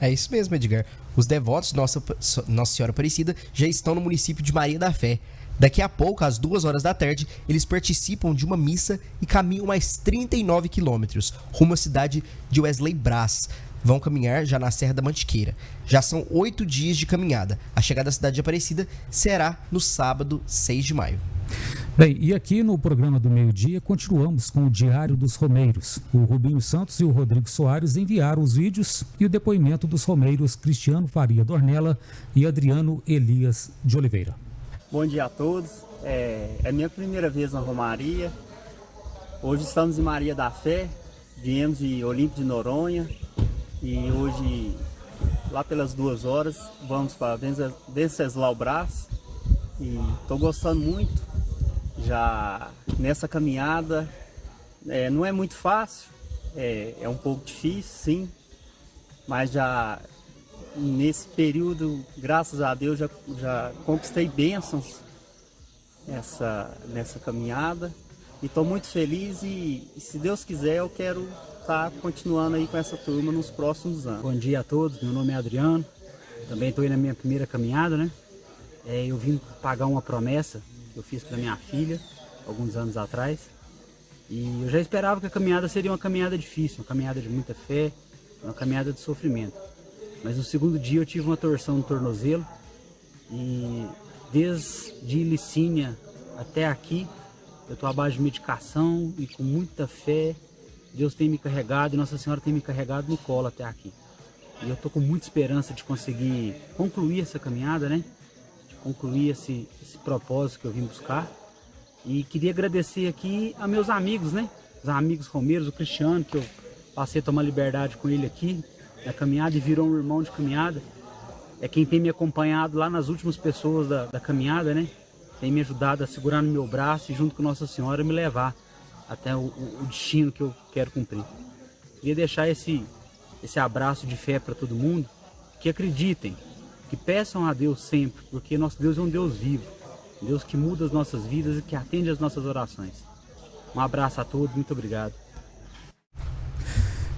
É isso mesmo, Edgar. Os devotos de Nossa, Nossa Senhora Aparecida já estão no município de Maria da Fé. Daqui a pouco, às duas horas da tarde, eles participam de uma missa e caminham mais 39 quilômetros rumo à cidade de Wesley Brás. Vão caminhar já na Serra da Mantiqueira. Já são oito dias de caminhada. A chegada à cidade de Aparecida será no sábado, 6 de maio. Bem, e aqui no programa do meio-dia continuamos com o Diário dos Romeiros. O Rubinho Santos e o Rodrigo Soares enviaram os vídeos e o depoimento dos romeiros Cristiano Faria Dornella e Adriano Elias de Oliveira. Bom dia a todos. É, é minha primeira vez na Romaria. Hoje estamos em Maria da Fé. Viemos de Olímpio de Noronha e hoje, lá pelas duas horas, vamos para Venceslau Brás. E estou gostando muito já nessa caminhada. É, não é muito fácil, é, é um pouco difícil, sim, mas já nesse período, graças a Deus, já, já conquistei bênçãos nessa, nessa caminhada e estou muito feliz e, e, se Deus quiser eu quero estar tá continuando aí com essa turma nos próximos anos. Bom dia a todos, meu nome é Adriano, também estou aí na minha primeira caminhada, né? É, eu vim pagar uma promessa eu fiz para minha filha alguns anos atrás. E eu já esperava que a caminhada seria uma caminhada difícil, uma caminhada de muita fé, uma caminhada de sofrimento. Mas no segundo dia eu tive uma torção no tornozelo e desde Licínia até aqui eu estou abaixo de medicação e com muita fé Deus tem me carregado e Nossa Senhora tem me carregado no colo até aqui. E eu estou com muita esperança de conseguir concluir essa caminhada, né? Concluir esse, esse propósito que eu vim buscar. E queria agradecer aqui a meus amigos, né? Os amigos romeiros, o Cristiano, que eu passei a tomar liberdade com ele aqui na caminhada e virou um irmão de caminhada. É quem tem me acompanhado lá nas últimas pessoas da, da caminhada, né? Tem me ajudado a segurar no meu braço e junto com Nossa Senhora me levar até o, o destino que eu quero cumprir. Queria deixar esse, esse abraço de fé para todo mundo, que acreditem, que peçam a Deus sempre, porque nosso Deus é um Deus vivo, Deus que muda as nossas vidas e que atende as nossas orações. Um abraço a todos, muito obrigado.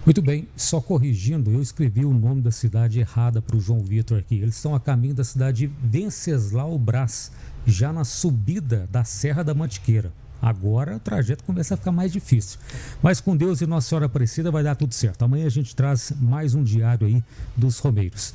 Muito bem, só corrigindo, eu escrevi o nome da cidade errada para o João Vitor aqui. Eles estão a caminho da cidade de Venceslau Brás, já na subida da Serra da Mantiqueira. Agora o trajeto começa a ficar mais difícil. Mas com Deus e Nossa Senhora Aparecida vai dar tudo certo. Amanhã a gente traz mais um diário aí dos Romeiros.